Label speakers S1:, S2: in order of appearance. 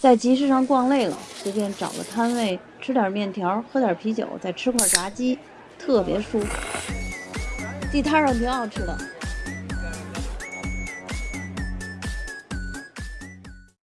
S1: 在集市上逛累了随便找个摊位吃点面条喝点啤酒再吃块炸鸡特别舒服。地摊上挺好吃的